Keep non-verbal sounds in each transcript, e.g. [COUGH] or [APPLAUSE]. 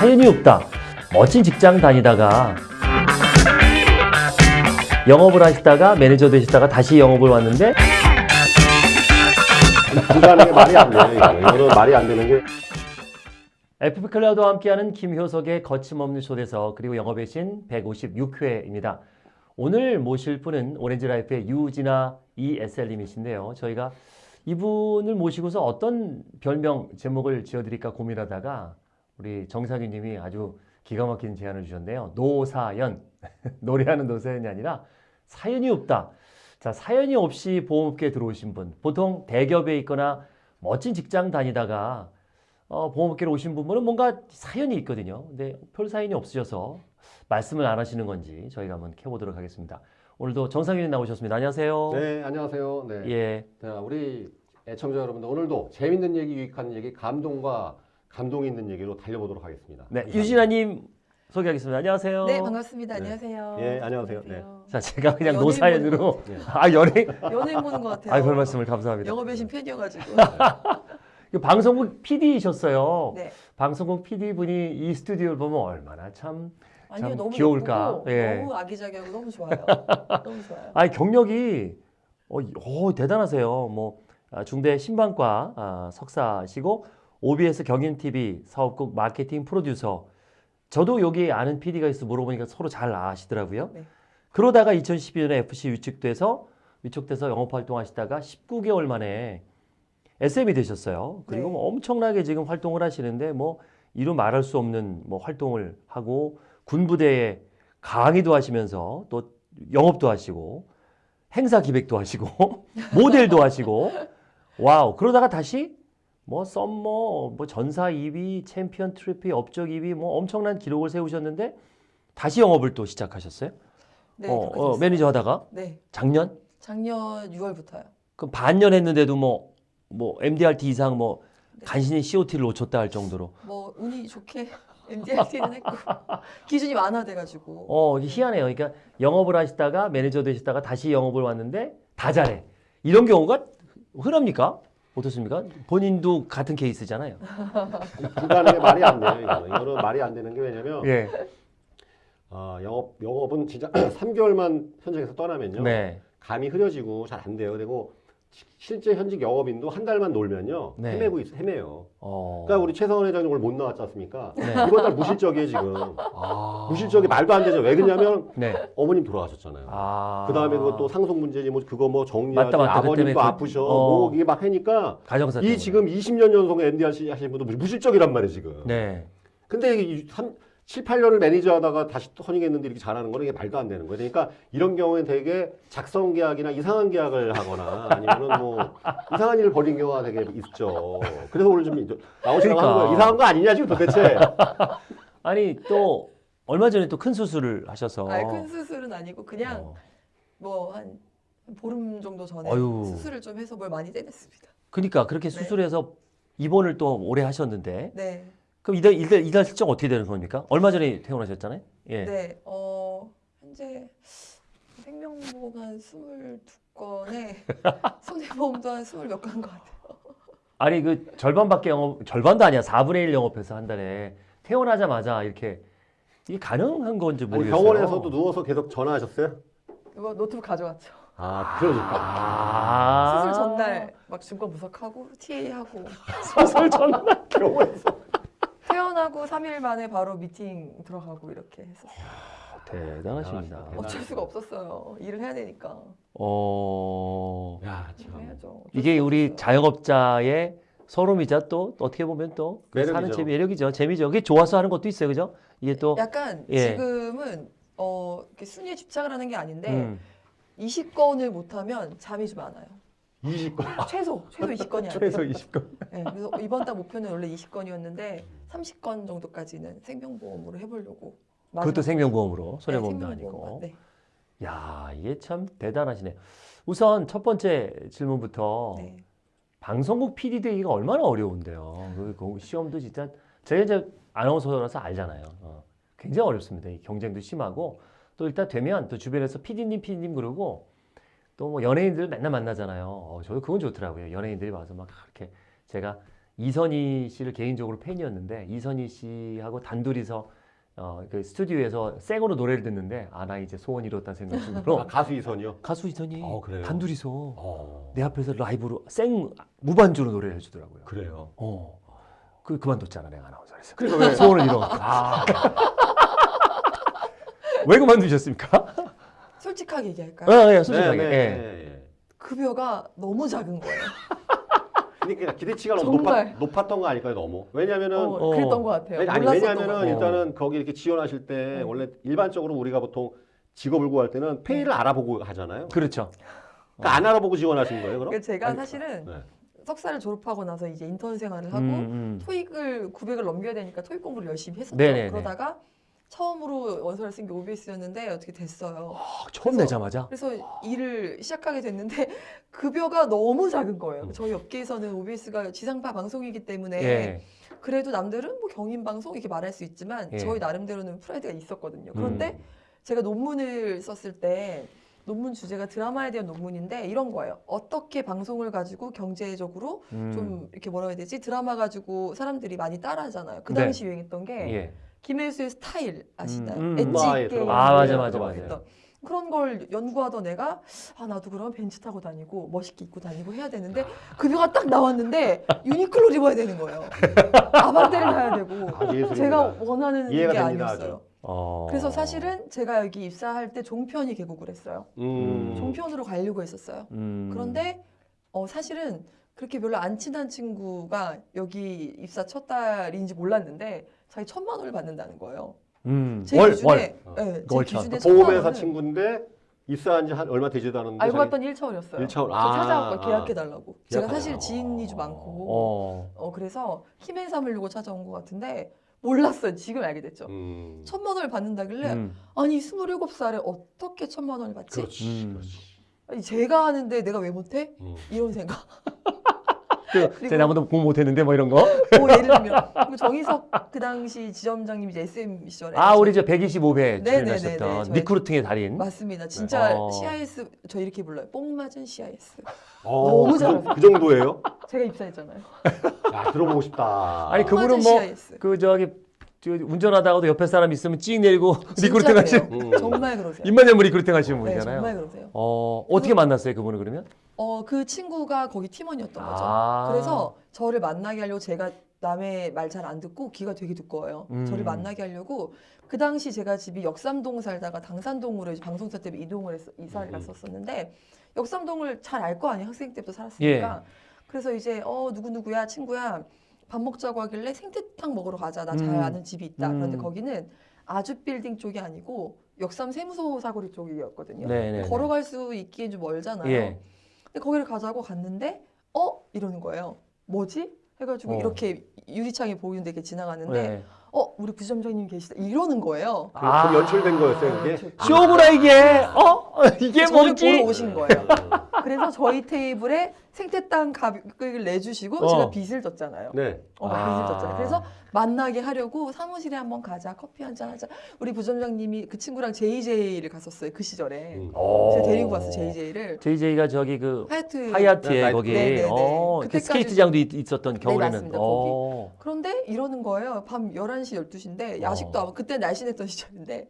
사연이 없다. 멋진 직장 다니다가 영업을 하시다가 매니저 되시다가 다시 영업을 왔는데 불가능해 말이 안 돼요. 이거. 이거는 말이 안 되는 게 FP 클라우드와 함께하는 김효석의 거침없는 초대석 그리고 영업의 신 156회입니다. 오늘 모실 분은 오렌지라이프의 유진아 ESL님이신데요. 저희가 이분을 모시고서 어떤 별명 제목을 지어드릴까 고민하다가 우리 정상윤님이 아주 기가 막힌 제안을 주셨네요. 노사연 [LAUGHS] 노래하는 노사연이 아니라 사연이 없다. 자 사연이 없이 보험업계에 들어오신 분 보통 대기업에 있거나 멋진 직장 다니다가 어, 보험업계로 오신 분은 뭔가 사연이 있거든요. 근데 별 사연이 없으셔서 말씀을 안 하시는 건지 저희가 한번 캐보도록 하겠습니다. 오늘도 정상윤이 나오셨습니다. 안녕하세요. 네 안녕하세요. 네. 예. 자, 우리 애청자 여러분들 오늘도 재밌는 얘기, 유익한 얘기, 감동과 감동이 있는 얘기로 달려보도록 하겠습니다. 네, 감사합니다. 유진아님 소개하겠습니다. 안녕하세요. 네 반갑습니다. 네. 안녕하세요. 예, 안녕하세요. 네. 자, 제가 그냥 노사연으로 네. 아 연예인. 연예인 보는 것 같아요. 아, 별 말씀을 감사합니다. 영업의 신 팬이어가지고. [LAUGHS] 그 방송국 PD이셨어요. 네. 방송국 PD 분이 이 스튜디오를 보면 얼마나 참. 아니요 참 너무 귀여울까? 예쁘고 예. 너무 아기자기하고 너무 좋아요. [LAUGHS] 너무 좋아요. 아, 경력이 어, 어, 대단하세요. 뭐 아, 중대 신방과 아, 석사시고 OBS 경인 TV 사업국 마케팅 프로듀서. 저도 여기 아는 PD가 있어 물어보니까 서로 잘 아시더라고요. 네. 그러다가 2012년에 FC 위축돼서 위축돼서 영업 활동하시다가 19개월 만에 SM이 되셨어요. 그리고 네. 뭐 엄청나게 지금 활동을 하시는데 뭐 이루 말할 수 없는 뭐 활동을 하고 군부대에 강의도 하시면서 또 영업도 하시고 행사 기획도 하시고 [LAUGHS] 모델도 하시고 wow 그러다가 다시 뭐 summer 뭐 전사 2위 챔피언 트로피 업적 2위 뭐 엄청난 기록을 세우셨는데 다시 영업을 또 시작하셨어요? 네, 어, 어. 매니저 하다가 네, 작년 작년 6월부터요. 그럼 반년 했는데도 뭐 뭐 MDRT 이상 뭐 네. 간신히 COT를 놓쳤다 할 정도로 뭐 운이 좋게 [LAUGHS] MDRT는 했고 기준이 완화돼가지고. 어 희한해요. 그러니까 영업을 하시다가 매니저 되시다가 다시 영업을 왔는데 다 잘해. 이런 경우가 흔합니까? 어떻습니까? 본인도 같은 케이스잖아요. 불가능해 말이 안 돼요. 이거는. 이거는 말이 안 되는 게 왜냐면 예. 아, 영업 영업은 진짜 [CLEARS THROAT] 3개월만 현장에서 떠나면요. 네. 감이 흐려지고 잘 안 돼요. 그리고 시- 실제 현직 영업인도 한 달만 놀면요 네. 헤매고 있어 헤매요. 어. 그러니까 우리 최성원 회장님 오늘 못 나왔지 않습니까? 네. 이번 달 무실적이에요 지금. 아. 무실적이 말도 안 되죠. 왜 그러냐면 네. 어머님 돌아가셨잖아요. 아. 그 다음에 또 상속 문제지 뭐 그거 뭐 정리하지. 아버님도 그- 아프셔 어. 뭐 이게 막 하니까 가정사 이 때문에. 지금 20년 연속 MDR 하시는 분도 무실적이란 말이에요 지금. 네. 근데 이 3, 7, 8년을 매니저 하다가 다시 또 선임했는데 이렇게 잘하는 거는 이게 말도 안 되는 거예요. 그러니까 이런 경우에는 되게 작성 계약이나 이상한 계약을 하거나 아니면은 뭐 [LAUGHS] 이상한 일을 벌인 경우가 되게 있죠. 그래서 오늘 좀 나오시라고 그러니까. 하는 거예요. 이상한 거 아니냐 지금 도대체. [LAUGHS] 아니 또 얼마 전에 또 큰 수술을 하셔서 아니, 큰 수술은 아니고 그냥 어. 뭐한 보름 정도 전에 어휴. 수술을 좀 해서 뭘 많이 떼냈습니다. 그러니까 그렇게 네. 수술해서 입원을 또 오래 하셨는데 네, 그럼 이달 이달 이달 실적 어떻게 되는 겁니까? 얼마 전에 퇴원하셨잖아요. 예. 네, 어 현재 생명보험 한 22건에 [LAUGHS] 손해보험도 한 20몇 건인 것 같아요. 아니 그 절반밖에 영업 절반도 아니야 4분의 1 영업해서 한 달에 퇴원하자마자 이렇게 이게 가능한 건지 아니, 모르겠어요. 병원에서도 누워서 계속 전화하셨어요? 이거 노트북 가져왔죠. 아 그러니까. 아 수술 전날 막 증권 분석하고 TA 하고 [LAUGHS] 수술 전날 병원에서. 퇴원하고 3일 만에 바로 미팅 들어가고 이렇게 했었어요. 대단하십니다. 대단하시다. 어쩔 수가 없었어요. 일을 해야 되니까 어 야 참. 해야죠. 이게 우리. 자영업자의 소름이자 또 어떻게 보면 또 매력이죠. 사는 재미 매력이죠. 재미죠. 그게 좋아서 하는 것도 있어요, 그죠? 이게 또 약간 예. 지금은 어 이렇게 순위에 집착을 하는 게 아닌데 음, 20건을 못 하면 잠이 좀 안 와요. 20건. 최소 최소 20건이 안 돼요. 최소 20건. 네, 그래서 이번 달 목표는 원래 20건이었는데 30건 정도까지는 생명보험으로 해보려고. 그것도 생명보험으로 네, 손해보험도 생명보험만, 아니고. 네. 야, 이게 참 대단하시네요. 우선 첫 번째 질문부터 네. 방송국 PD 되기가 얼마나 어려운데요. 그 공- 시험도 진짜 제가 이제 아나운서라서 알잖아요. 어, 굉장히 어렵습니다. 이 경쟁도 심하고 또 일단 되면 또 주변에서 PD님, PD님 그러고 또 뭐 연예인들 맨날 만나잖아요. 어, 저도 그건 좋더라고요. 연예인들이 와서 막 이렇게 제가 이선희 씨를 개인적으로 팬이었는데 이선희 씨하고 단둘이서 어, 그 스튜디오에서 생으로 노래를 듣는데 아 나 이제 소원 이뤘다 생각 [LAUGHS] 아, 중으로 가수 이선이요. 가수 이선희 어, 그래요? 단둘이서 어, 내 앞에서 라이브로 생 무반주로 노래를 해주더라고요. 그래요. 어, 그 그만뒀잖아 내가 아나운서에서. 그래서 왜? 소원을 이뤄. 아, [LAUGHS] 왜 그만두셨습니까? 솔직하게 얘기할까요? 아, 예, 솔직하게. 네, 네, 예. 네. 급여가 너무 작은 거예요. 그러니까 기대치가 너무 정말. 높았, 높았던 거 아닐까요, 너무? 왜냐면은 어, 어. 그랬던 것 같아요. 아니, 왜냐면은. 일단은 거기 이렇게 지원하실 때 네. 원래 일반적으로 우리가 보통 직업을 구할 때는 페이를 알아보고 하잖아요. 그렇죠. 그러니까 안 알아보고 지원하신 거예요, 그럼? 그러니까 제가 아니, 사실은 네. 석사를 졸업하고 나서 이제 인턴 생활을 하고 음, 음. 토익을 900을 넘겨야 되니까 토익 공부를 열심히 했었죠. 네네네. 그러다가 처음으로 원서를 쓴게 OBS였는데 어떻게 됐어요. 아, 처음 그래서- 내자마자. 그래서 일을 시작하게 됐는데 [LAUGHS] 급여가 너무 작은 거예요. 음. 저희 업계에서는 OBS가 지상파 방송이기 때문에 예. 그래도 남들은 뭐 경인 방송 이렇게 말할 수 있지만 예. 저희 나름대로는 프라이드가 있었거든요. 그런데 음. 제가 논문을 썼을 때 논문 주제가 드라마에 대한 논문인데 이런 거예요. 어떻게 방송을 가지고 경제적으로 음. 좀 이렇게 뭐라 해야 되지? 드라마 가지고 사람들이 많이 따라하잖아요. 그 네. 당시 유행했던 게 예. 김혜수의 스타일 아시나요? 음, 음. 엣지 아, 예, 들어봤어요. 아, 맞아, 맞아. 했던. 그런 걸 연구하던 애가 아 나도 그럼 벤츠 타고 다니고 멋있게 입고 다니고 해야 되는데 급여가 딱 나왔는데 유니클로 입어야 되는 거예요. 아반떼를 사야 되고 아. 제가 원하는 게 됩니다, 아니었어요. 어. 그래서 사실은 제가 여기 입사할 때 종편이 개국을 했어요. 음. 종편으로 가려고 했었어요. 음. 그런데 어, 사실은 그렇게 별로 안 친한 친구가 여기 입사 첫 달인지 몰랐는데 자기 천만 원을 받는다는 거예요. 음. 제 월, 기준에, 월. 네, 제 월차. 기준에 보험회사 친구인데 입사한 지 한 얼마 되지도 않았는데 알고 자기- 봤더니 1차원이었어요. 일차원. 저 아, 찾아왔고 아. 계약해달라고. 제가 계약하자. 사실 지인이 좀 많고 어. 어, 그래서 힘을 삼으려고 찾아온 것 같은데 몰랐어요. 지금 알게 됐죠. 음. 천만 원을 받는다길래 음. 아니 27살에 어떻게 천만 원을 받지? 그렇지. 음. 그렇지. 아니, 제가 하는데 내가 왜 못해? 음. 이런 생각. 그, [LAUGHS] 그리고- 쟤 나보다 공부 못했는데 뭐 이런 거? 뭐 예를 들면 그리고 정희석 그 당시 지점장님이 이제 SM 시절에 아, 우리 저 125회 네네네네. 출연하셨던 recruiting의 달인. 맞습니다. 진짜 어. CIS 저 이렇게 불러요. 뽕 맞은 CIS. 어, 너무 그, 정- 잘하세요. 그 정도예요? 제가 입사했잖아요. 야, 들어보고 싶다. 아니, 뽕 그분은 맞은 뭐 CIS. 그 저기 저 운전하다가도 옆에 사람 있으면 찍 내리고 [LAUGHS] recruiting 하시는. 음. 정말 그러세요. 입만 열면 recruiting 하시는 네, 분이잖아요. 정말 그러세요. 어, 어떻게 만났어요, 그분을 그러면? 어, 그 친구가 거기 팀원이었던 거죠. 아. 그래서 저를 만나게 하려고 제가 남의 말 잘 안 듣고 귀가 되게 두꺼워요. 음. 저를 만나게 하려고 그 당시 제가 집이 역삼동 살다가 당산동으로 이제 방송사 때문에 이동을 해서 이사를 음. 갔었었는데 역삼동을 잘 알 거 아니에요. 학생 때부터 살았으니까. 예. 그래서 이제 어 누구 누구야 친구야 밥 먹자고 하길래 생태탕 먹으러 가자. 나잘 음. 아는 집이 있다. 음. 그런데 거기는 아주 빌딩 쪽이 아니고 역삼 세무서 사거리 쪽이었거든요. 네네. 걸어갈 수 있기엔 좀 멀잖아요. 예. 근데 거기를 가자고 갔는데 어 이러는 거예요. 뭐지? 해가지고 어. 이렇게 유리창이 보이는데 이렇게 지나가는데 네. 어 우리 부점장님 계시다 이러는 거예요. 그, 그 연출된 거였어요, 그게? 아, 쇼구나 이게. 어? [LAUGHS] 이게 뭔지. 보러 오신 거예요. [LAUGHS] 음. 그래서 저희 테이블에 생태땅 가격을 내주시고 어. 제가 빚을 졌잖아요. 네. 어, 아. 빚을 졌잖아요. 그래서 만나게 하려고 사무실에 한번 가자 커피 한 잔 하자. 우리 부점장님이 그 친구랑 JJ를 갔었어요 그 시절에. 음. 어. 제가 데리고 갔어 JJ를. JJ가 저기 그 하얏트 하얏트에 네, 거기 네, 네, 네. 어, 그 스케이트장도 있, 있었던 겨울에는 맞습니다. 어. 그런데 이러는 거예요. 밤 11시, 12시인데 야식도 어. 안 먹- 그때 날씬했던 [LAUGHS] 시절인데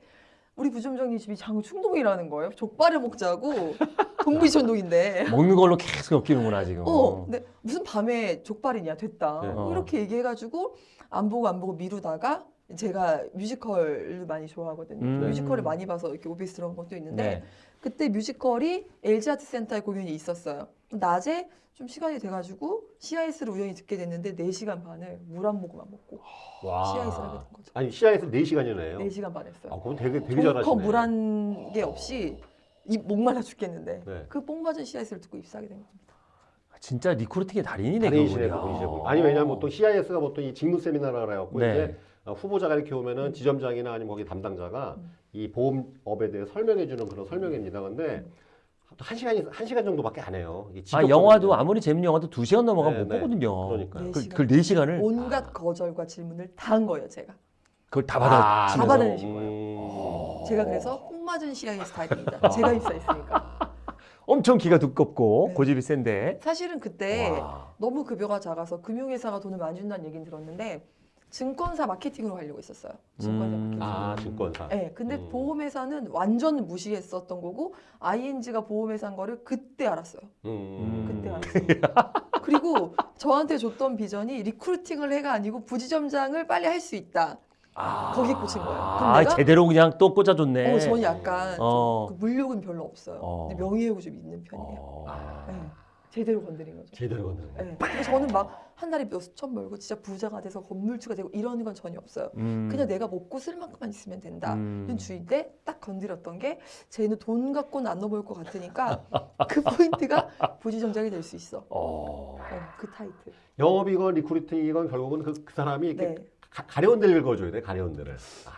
우리 부점장님 집이 장충동이라는 거예요. 족발을 먹자고 [LAUGHS] 동부이촌동인데. 먹는 걸로 계속 엮이는구나 지금. 어, 근데 무슨 밤에 족발이냐 됐다. 네. 뭐 어. 이렇게 얘기해가지고 안 보고 안 보고 미루다가 제가 뮤지컬을 많이 좋아하거든요. 음. 뮤지컬을 많이 봐서 이렇게 OBS 들어간 것도 있는데 네. 그때 뮤지컬이 LG 아트센터에 공연이 있었어요. 낮에 좀 시간이 돼가지고 CIS를 우연히 듣게 됐는데 4시간 반을 물 한 모금만 먹고 와. CIS를 하게 된 거죠. 아니, 4시간이나 해요? 4시간 반 했어요. 아, 그건 되게, 되게 잘하시네. 물한 게 없이 입 목말라 죽겠는데 네. 그뽕 맞은 CIS를 듣고 입사하게 된 겁니다. 진짜 recruiting의 달인이네 달인이시네, 그분이요. 그분. 아니, 왜냐면 보통 CIS가 보통 이 직무 세미나라 그래갖고 네. 이제 어, 후보자가 이렇게 오면은 지점장이나 아니면 거기 담당자가 음. 이 보험업에 대해 설명해주는 그런 설명입니다. 근데 한 시간이 한 시간 정도밖에 안 해요. 이게 아 영화도. 아무리 재밌는 영화도 두 시간 넘어가면 네, 못 네. 보거든요. 그러니까요. 네 그, 시간. 그 4시간을 온갖 거절과 질문을 다 한 거예요, 제가. 그걸 다 아, 받아. 다 받아내신 음. 제가 그래서 뽕 맞은 CIS 스타일입니다. 제가 입사했으니까. [LAUGHS] 엄청 기가 두껍고 네. 고집이 센데. 사실은 그때 와. 너무 급여가 작아서 금융회사가 돈을 많이 준다는 얘기는 들었는데 증권사 마케팅으로 가려고 했었어요. 증권사 음. 마케팅. 아 증권사. 네, 근데 음. 보험회사는 완전 무시했었던 거고 ING가 보험회사인 거를 그때 알았어요. 음. 그때 알았어요. [LAUGHS] 그리고 저한테 줬던 비전이 recruiting을 해가 아니고 부지점장을 빨리 할 수 있다. 아. 거기에 꽂힌 거예요. 아, 제대로 그냥 또 꽂아줬네. 어, 저는 약간 좀 어. 그 물욕은 별로 없어요. 어. 근데 명예욕이 좀 있는 편이에요. 네. 제대로 건드린 거죠. 제대로 건드는 거. 네. 저는 막 한 달에 몇 수천 벌고 진짜 부자가 돼서 건물주가 되고 이러는 건 전혀 없어요. 음. 그냥 내가 먹고 쓸 만큼만 있으면 된다. 음. 는 주인데 딱 건드렸던 게 쟤는 돈 갖고는 안 넘어올 것 같으니까 그 [LAUGHS] 포인트가 부지점장이 될 수 있어. 어. 어, 그 타이틀. 영업이건 recruiting이건 결국은 그, 그 사람이 이렇게 네. 가, 가려운 데를 긁어줘야 돼. 가려운 데를.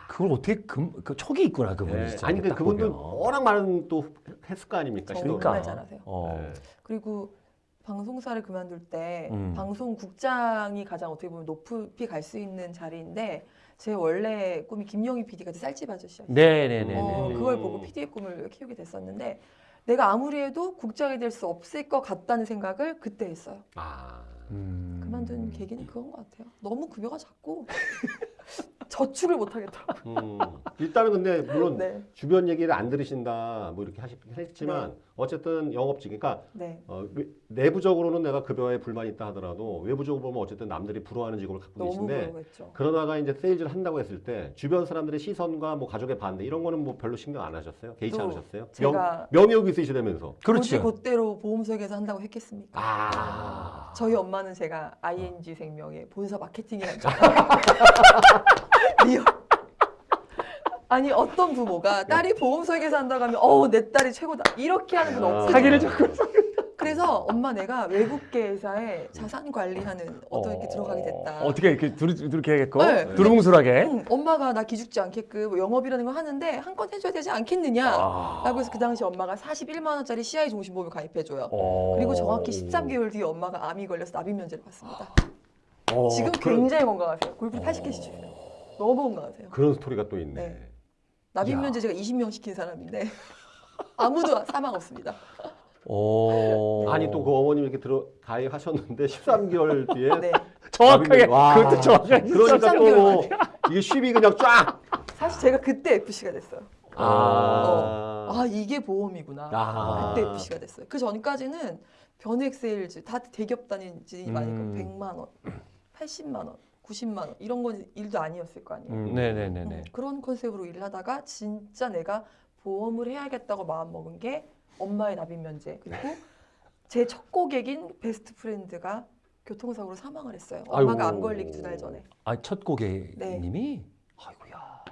그걸 어떻게 금, 그 촉이 있구나 그분이 네. 진짜. 아니 그딱 그분도 보면. 워낙 많은 또 했을 거 아닙니까? 그러니까. 정말 잘하세요. 어. 네. 그리고 방송사를 그만둘 때 음. 방송국장이 가장 어떻게 보면 높이 갈 수 있는 자리인데 제 원래 꿈이 김영희 PD가 쌀집 아저씨였어요. 네네네네. 어, 음. 그걸 보고 PD의 꿈을 키우게 됐었는데 내가 아무리 해도 국장이 될 수 없을 것 같다는 생각을 그때 했어요. 아. 음. 그만둔 계기는 그건 것 같아요. 너무 급여가 작고 [LAUGHS] 저축을 못 하겠더라고요. 음. 일단은 근데 물론 네, 주변 얘기를 안 들으신다 뭐 이렇게 하시긴 했지만 어쨌든 영업직 그러니까 네. 어, 외- 내부적으로는 내가 급여에 불만이 있다 하더라도 외부적으로 보면 어쨌든 남들이 부러워하는 직업을 갖고 너무 계신데. 그러다가 이제 세일즈를 한다고 했을 때 주변 사람들의 시선과 뭐 가족의 반대 이런 거는 뭐 별로 신경 안 하셨어요? 개의치 또 않으셨어요? 제가 명, 명예욕 있으시다면서. 그렇지. 그대로 보험설계사 한다고 했겠습니까? 아. 저희 엄마 는 제가 ING 생명의 본사 마케팅이라는 줄 [LAUGHS] real. 아니 어떤 부모가 딸이 보험 설계사 한다고 하면 어우 내 딸이 최고다 이렇게 하는 분 없어요. 사기를 조금. 그래서 엄마 내가 외국계 회사에 자산 관리하는 어떤 이렇게 들어가게 됐다. 어떻게 이렇게 두루, 두루게 해야겠고 네. 두루뭉술하게. 응, 엄마가 나 기죽지 않게끔 뭐 영업이라는 걸 하는데 한 건 해줘야 되지 않겠느냐. 아. 라고 해서 그 당시 엄마가 41만 원짜리 CI 종신보험을 가입해줘요. 어. 그리고 정확히 13개월 뒤에 엄마가 암이 걸려서 납입 면제를 받습니다. 어, 지금 굉장히 건강하세요. 골프 80개 시죠. 너무 건강하세요. 그런 스토리가 또 있네. 네. 납입 야. 면제 제가 20명 시킨 사람인데 [LAUGHS] 아무도 사망 없습니다. 오. 아니 또 그 어머님 이렇게 들어 가입하셨는데 13개월 [LAUGHS] 뒤에 네. 정확하게 와. 그것도 정확하게. 그러니까 또 13개월 뭐 이게 쉽이 그냥 쫙. 사실 제가 그때 FC가 됐어요. 아. 아 이게 보험이구나. 아. 그때 FC가 됐어요. 그 전까지는 변액 세일즈 다 대기업 다니지 음. 많으니까 100만 원, 80만 원, 90만 원 이런 건 일도 아니었을 거 아니에요. 음, 네네네네. 음, 그런 컨셉으로 일하다가 진짜 내가 보험을 해야겠다고 마음 먹은 게 엄마의 납입 면제 그리고 제 첫 고객인 best friend가 교통사고로 사망을 했어요. 엄마가 아이고. 암 걸리기 두 달 전에. 아 첫 고객님이 아이고야.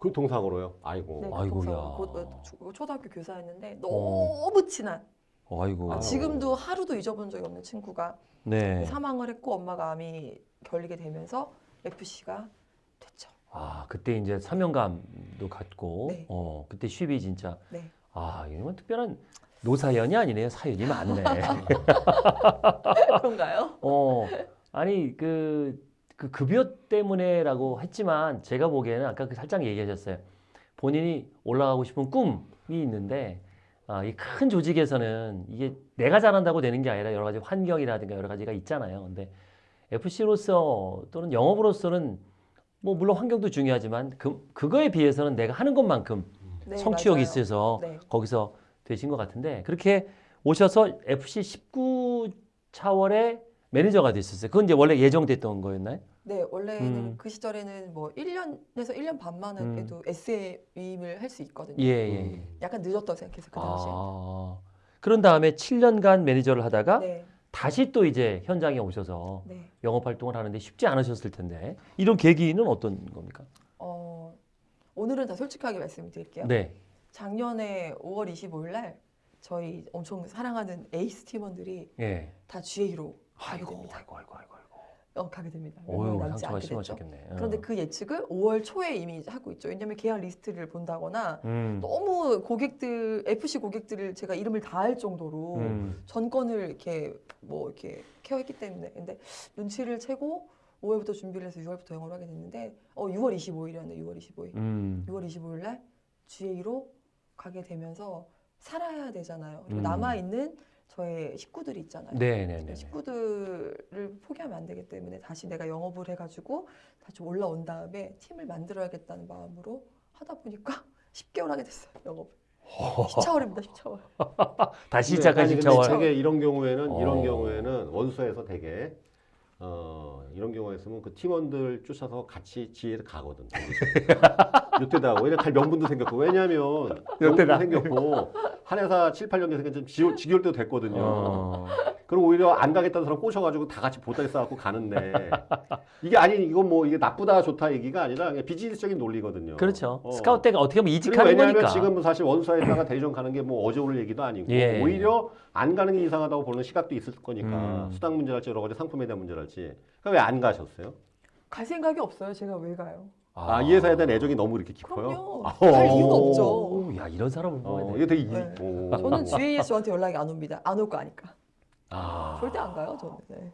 그 동상으로요. 아이고. 네, 아이고야. 교통사고. 곧, 어, 초- 초등학교 교사였는데 너무 친한. 아이고. 아, 지금도 하루도 잊어본 적이 없는 친구가 네. 사망을 했고 엄마가 암이 걸리게 되면서 FC가 됐죠. 아 그때 이제 사명감도 갖고 네. 어 그때 쉽이 진짜 네. 아 이건 특별한 노사연이 아니네요 사연이 많네. [LAUGHS] 그런가요? 어 아니 그, 그 급여 때문에라고 했지만 제가 보기에는 아까 그 살짝 얘기하셨어요. 본인이 올라가고 싶은 꿈이 있는데 아, 이 큰 조직에서는 이게 내가 잘한다고 되는 게 아니라 여러 가지 환경이라든가 여러 가지가 있잖아요. 근데 FC로서 또는 영업으로서는 뭐 물론 환경도 중요하지만 그, 그거에 비해서는 내가 하는 것만큼 네, 성취욕이 맞아요. 있어서 네. 거기서 되신 것 같은데 그렇게 오셔서 FC 19 차월의 매니저가 됐었어요. 그건 이제 원래 예정됐던 거였나요? 네, 원래는 음. 그 시절에는 뭐 1년에서 1년 반만은 음. 해도 SM 위임을 할 수 있거든요. 예, 예. 예. 약간 늦었다고 생각해서 그 당시에. 아, 그런 다음에 7년간 매니저를 하다가 네, 다시 또 이제 현장에 오셔서 네. 영업 활동을 하는데 쉽지 않으셨을 텐데 이런 계기는 어떤 겁니까? 어, 오늘은 다 솔직하게 말씀드릴게요. 네. 작년에 5월 25일 날 저희 엄청 사랑하는 에이스 팀원들이 예. 다 GA로 가게 아이고, 됩니다. 아이고, 아이고, 아이고, 아이고. 어, 가게 됩니다. 어휴, 남지 않게 됐죠. 어. 그런데 그 예측을 5월 초에 이미 하고 있죠. 왜냐하면 계약 리스트를 본다거나 음. 너무 고객들 FC 고객들을 제가 이름을 다 할 정도로 음. 전권을 이렇게 뭐 이렇게 care했기 때문에 근데 눈치를 채고 5월부터 준비를 해서 6월부터 영업을 하게 됐는데 어 6월 25일이었네 6월 25일 음. 6월 25일 날 GA로 가게 되면서 살아야 되잖아요. 그리고 음. 남아 있는 저의 식구들이 있잖아요. 네네네. 식구들을 포기하면 안 되기 때문에 다시 내가 영업을 해가지고 다시 올라온 다음에 팀을 만들어야겠다는 마음으로 하다 보니까 [LAUGHS] 10개월 하게 됐어요 영업을. [LAUGHS] 10차월입니다 10차월. 다시 시작한 아니, 근데 10차월. 되게 이런 경우에는 어. 이런 경우에는 원수에서 되게 어 이런 경우에 있으면 그 팀원들 쫓아서 같이 지혜를 가거든. [LAUGHS] 요때다 왜냐 갈 명분도 생겼고 왜냐하면 [LAUGHS] 요때다. 명분도 생겼고 한 회사 7, 8년 계속 좀 지, 지겨울 때도 됐거든요. 어. 그럼 오히려 안 가겠다는 사람 꼬셔가지고 다 같이 보따리 싸갖고 가는데 이게 아니 이건 뭐 이게 나쁘다 좋다 얘기가 아니라 비즈니스적인 논리거든요. 그렇죠. 어. 스카우트 때가 어떻게 보면 이직하는 왜냐하면 거니까. 지금 사실 원수에다가 대리점 가는 게 뭐 어제 오늘 얘기도 아니고 예. 오히려 안 가는 게 이상하다고 보는 시각도 있을 거니까 음. 수당 문제랄지 여러 가지 상품에 대한 문제랄지 그러니까 왜안 가셨어요? 갈 생각이 없어요. 제가 왜 가요? 아, 이 회사에 대한 애정이 너무 이렇게 깊어요? 그럼요. 아, 갈 어. 이유가 없죠. 오, 야 이런 사람을 어, 보야 이게 되게 이, 네. 오. 저는 GAS 저한테 연락이 안 옵니다. 안 올 거 아니까. 아. 절대 안 가요 저는. 네.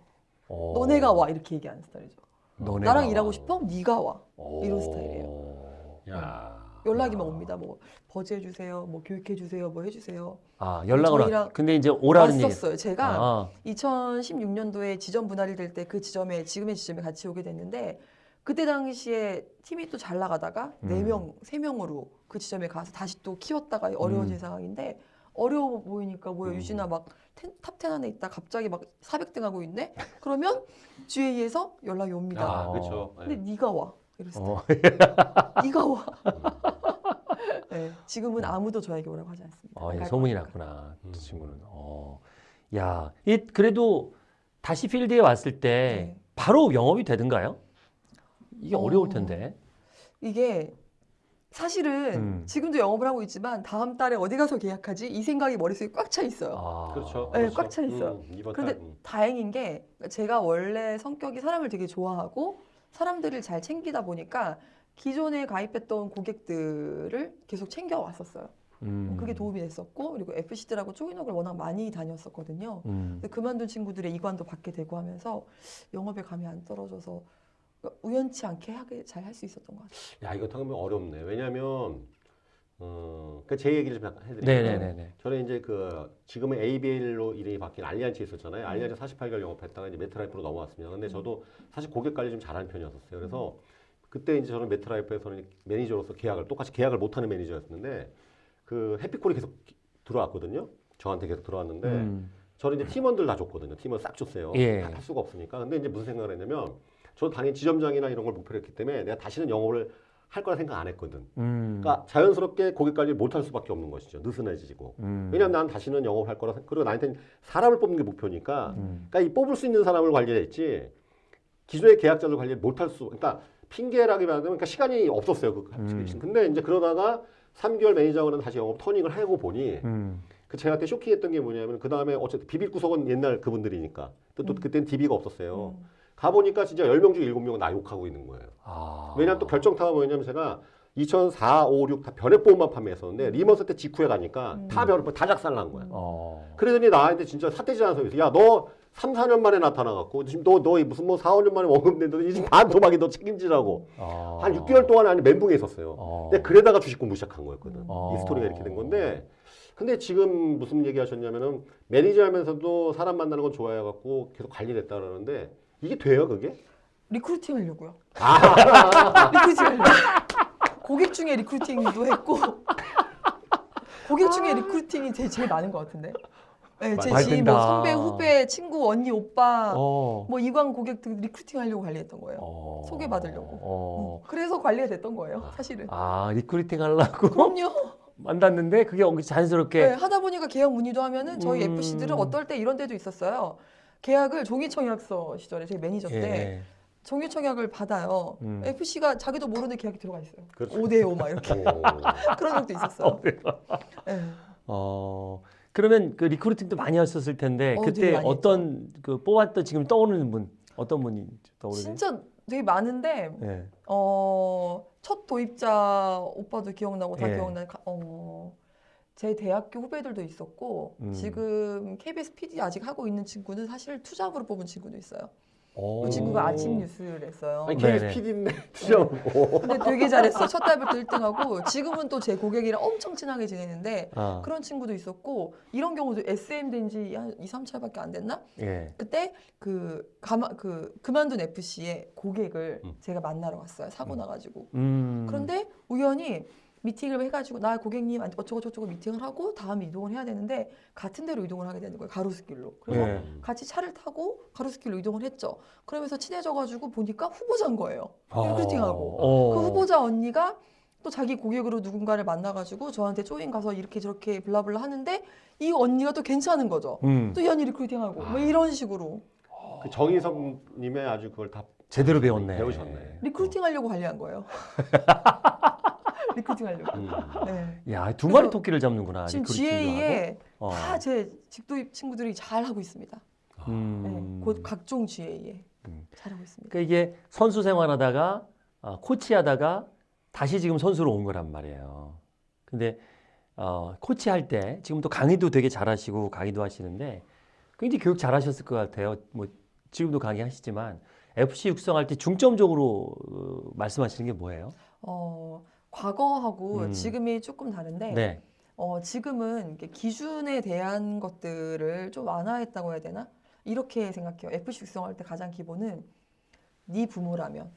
어. 너네가 와 이렇게 얘기하는 스타일이죠. 너네가 나랑 와. 일하고 싶어? 네가 와. 오. 이런 스타일이에요. 야. 연락이만 옵니다. 뭐 버즈해 주세요. 뭐 교육해 주세요. 뭐 해주세요. 아 연락을 와. 저희랑 근데 이제 오라는 얘기. 왔었어요. 제가 아. 2016년도에 지점 분할이 될 때 그 지점에 지금의 지점에 같이 오게 됐는데 그때 당시에 팀이 또 잘 나가다가 음. 네 명, 세 명으로 그 지점에 가서 다시 또 키웠다가 어려워진 음. 상황인데 어려워 보이니까 뭐야 음. 유진아 막 top 10 안에 있다 갑자기 막 400등 하고 있네 그러면 [LAUGHS] GA에서 연락이 옵니다. 아, 그렇죠. 근데 네가 와 이랬어요. 어. 네가 [LAUGHS] 와. 네, 지금은 아무도 저에게 오라고 하지 않습니다. 어, 안 이제 갈 소문이 거니까. 났구나. 음. 그 친구는. 어. 야, 이 그래도 다시 필드에 왔을 때 네. 바로 영업이 되던가요? 이게 어. 어려울 텐데. 이게 사실은 음. 지금도 영업을 하고 있지만 다음 달에 어디 가서 계약하지 이 생각이 머릿속에 꽉 차 있어요. 아. 그렇죠. 네, 그렇죠. 꽉차 있어요. 음, 그런데 달, 음. 다행인 게 제가 원래 성격이 사람을 되게 좋아하고 사람들을 잘 챙기다 보니까 기존에 가입했던 고객들을 계속 챙겨 왔었어요. 음. 그게 도움이 됐었고 그리고 FC들하고 쪼기녹을 워낙 많이 다녔었거든요. 음. 근데 그만둔 친구들의 이관도 받게 되고 하면서 영업에 감이 안 떨어져서 우연치 않게 하게 잘 할 수 있었던 것 같아요. 야 이거 당하면 어렵네. 왜냐하면 어, 그제 얘기를 좀 해드릴게요. 저는 이제 그 지금은 ABL로 이름이 바뀐 알리안츠에 있었잖아요. 알리안츠 48개월 영업했다가 이제 메트라이프로 넘어왔습니다. 근데 저도 사실 고객 관리 좀 잘하는 편이었었어요. 그래서 그때 이제 저는 메트라이프에서는 매니저로서 계약을 똑같이 계약을 못하는 매니저였는데 그 해피콜이 계속 들어왔거든요. 저한테 계속 들어왔는데 음. 저는 이제 팀원들 다 줬거든요. 팀원 싹 줬어요. 예. 할 수가 없으니까. 근데 이제 무슨 생각을 했냐면 저도 당연히 지점장이나 이런 걸 목표로 했기 때문에 내가 다시는 영업을 할 거라 생각 안 했거든. 음. 그러니까 자연스럽게 고객 관리를 못할 수밖에 없는 것이죠. 느슨해지고. 음. 왜냐면 난 다시는 영업할 거라 생- 그리고 나한테는 사람을 뽑는 게 목표니까 음. 그러니까 이 뽑을 수 있는 사람을 관리했지 기존의 계약자를 관리를 못할 수 그러니까 핑계라기보다는 그러니까 시간이 없었어요. 그 음. 근데 이제 그러다가 3개월 매니저하고는 다시 영업 turning을 하고 보니 음. 그 제가 그때 쇼킹했던 게 뭐냐면 그 다음에 어쨌든 비빌 구석은 옛날 그분들이니까 또, 또 음. 그때는 DB가 없었어요. 음. 가보니까 진짜 10명 중에 7명은 나 욕하고 있는 거예요. 아. 왜냐면 또 결정타가 뭐냐면 제가 2004, 5, 6 다 변액보험만 판매했었는데 리먼스 때 직후에 가니까 음. 다 변액보험 다 작살난 거야. 어. 그러더니 나한테 진짜 삿대질하는 소리 있어. 야, 너 3, 4년 만에 나타나갖고 지금 너, 너 무슨 뭐 4, 5년 만에 원금 난다더니 지금 반토막이 너 책임지라고. 어. 한 6개월 동안 아니 멘붕에 있었어요. 어. 근데 그러다가 주식 공부 시작한 거였거든. 어. 이 스토리가 이렇게 된 건데. 근데 지금 무슨 얘기 하셨냐면은 매니저 하면서도 사람 만나는 건 좋아해갖고 계속 관리를 했다 그러는데 이게 돼요, 그게? recruiting 하려고요. 아, recruiting [LAUGHS] 하려고. 고객 중에 recruiting도 했고 고객 중에 recruiting이 제일, 제일 많은 것 같은데. 네, 제 지인 뭐. 선배, 후배, 친구, 언니, 오빠 어. 뭐 이관 고객들 recruiting 하려고 관리했던 거예요. 어. 소개받으려고. 어. 음, 그래서 관리가 됐던 거예요, 사실은. 아, recruiting 하려고 그럼요. [LAUGHS] 만났는데 그게 자연스럽게 네, 하다 보니까 계약 문의도 하면은 저희 음. FC들은 어떨 때 이런 데도 있었어요. 계약을 종이청약서 시절에 제 매니저 때 예. 종이청약을 받아요. 음. FC가 자기도 모르는 계약이 들어가 있어요. 그렇죠. 5대 5 막 이렇게 오. [LAUGHS] 그런 적도 있었어요. 네. 어. 그러면 그 recruiting도 많이 하셨을 텐데 어, 그때 어떤 그 뽑았던 지금 떠오르는 분 어떤 분이 떠오르세요? 진짜 되게 많은데 예. 어, 첫 도입자 오빠도 기억나고 다 예. 기억나는 가- 어, 제 대학교 후배들도 있었고 음. 지금 KBS PD 아직 하고 있는 친구는 사실 투잡으로 뽑은 친구도 있어요. 오. 그 친구가 아침 뉴스를 했어요. 아니 네네. KBS PD인데 드셔보고. 근데 되게 잘했어. 첫 달부터 1등하고 지금은 또 제 고객이랑 엄청 친하게 지내는데 아, 그런 친구도 있었고 이런 경우도 SM 된지 한 2, 3차밖에 안 됐나? 예. 그때 그 가마 그 그만둔 FC의 고객을 음. 제가 만나러 갔어요. 사고 음. 나가지고. 음. 그런데 우연히 미팅을 해가지고 나 고객님 어쩌고 저쩌고 미팅을 하고 다음 이동을 해야 되는데 같은 데로 이동을 하게 되는 거예요 가로수길로 그래서 예. 같이 차를 타고 가로수길로 이동을 했죠 그러면서 친해져가지고 보니까 후보자인 거예요 어. recruiting하고 어. 그 후보자 언니가 또 자기 고객으로 누군가를 만나가지고 저한테 join 가서 이렇게 저렇게 blah blah 하는데 이 언니가 또 괜찮은 거죠 음. 또 이 언니 recruiting하고 뭐 이런 식으로 그 정희성님의 아주 그걸 다 제대로 배웠네. 배우셨네. recruiting 하려고 관리한 거예요 [LAUGHS] recruiting 하려고 음. 네. 야, 두 마리 토끼를 잡는구나. 지금 GA에. 어. 다 제 직도입 친구들이 잘 하고 있습니다. 음. 네, 곧 각종 GA에 음. 잘하고 있습니다. 그러니까 이게 선수 생활하다가 어, 코치하다가 다시 지금 선수로 온 거란 말이에요. 근데 어, 코치할 때 지금 또 강의도 되게 잘하시고 강의도 하시는데 굉장히 교육 잘하셨을 것 같아요. 뭐 지금도 강의하시지만 FC 육성할 때 중점적으로 어, 말씀하시는 게 뭐예요? 어, 과거하고 음. 지금이 조금 다른데 네. 어, 지금은 기준에 대한 것들을 좀 완화했다고 해야 되나? 이렇게 생각해요. FC 육성할 때 가장 기본은 네 부모라면,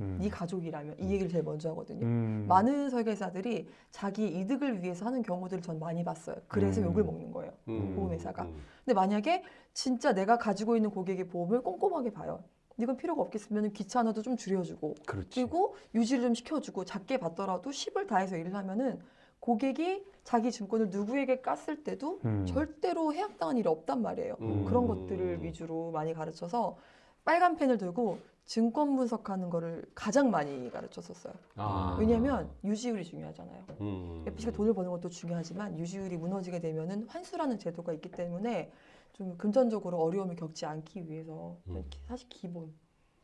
음. 네 가족이라면 이 얘기를 제일 먼저 하거든요. 음. 많은 설계사들이 자기 이득을 위해서 하는 경우들을 전 많이 봤어요. 그래서 음. 욕을 먹는 거예요. 음. 보험회사가. 음. 근데 만약에 진짜 내가 가지고 있는 고객의 보험을 꼼꼼하게 봐요. 이건 필요가 없겠으면 귀찮아도 좀 줄여주고 그렇지. 그리고 유지를 좀 시켜주고 작게 받더라도 10을 다해서 일을 하면은 고객이 자기 증권을 누구에게 깠을 때도 음. 절대로 해약당한 일이 없단 말이에요. 음. 그런 것들을 위주로 많이 가르쳐서 빨간 펜을 들고 증권 분석하는 거를 가장 많이 가르쳤었어요. 아. 왜냐하면 유지율이 중요하잖아요. 음. FC가 돈을 버는 것도 중요하지만 유지율이 무너지게 되면은 환수라는 제도가 있기 때문에 좀 금전적으로 어려움을 겪지 않기 위해서 음. 사실 기본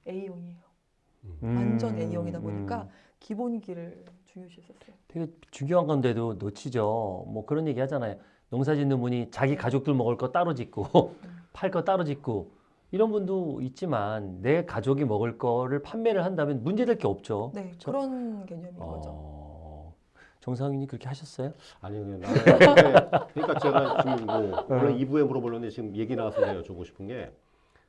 A형이에요. 음. 완전 A형이다 보니까 음. 기본기를 중요시했었어요. 되게 중요한 건데도 놓치죠. 뭐 그런 얘기 하잖아요. 농사 짓는 분이 자기 가족들 먹을 거 따로 짓고 [LAUGHS] 팔 거 따로 짓고 이런 분도 있지만 내 가족이 먹을 거를 판매를 한다면 문제될 게 없죠. 네, 저- 그런 개념인 거죠. 어, 정상인이 그렇게 하셨어요? 아니 그냥 근데 그러니까 제가 지금 뭐 원래 2부에 물어보려는데 지금 얘기 나와서 내가 여쭤보고 싶은 게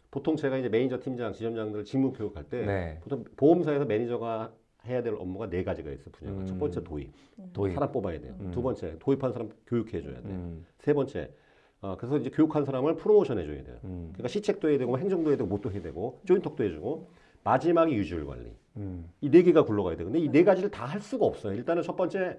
보통 제가 이제 매니저 팀장 지점장들 직무 교육할 때 네. 보통 보험사에서 매니저가 해야 될 업무가 네 가지가 있어요 분야가. 음. 첫 번째 도입 도입. 사람 뽑아야 돼요. 음. 두 번째 도입한 사람 교육해 줘야 돼요. 음, 세 번째 어, 그래서 이제 교육한 사람을 프로모션 해줘야 돼요. 음, 그러니까 시책도 해야 되고 뭐 행정도 해야 되고 못도 해야 되고 조인톡도 해주고 마지막이 유지율 관리 음, 이 네 개가 굴러가야 돼. 근데 이 네 가지를 다 할 수가 없어요. 일단은 첫 번째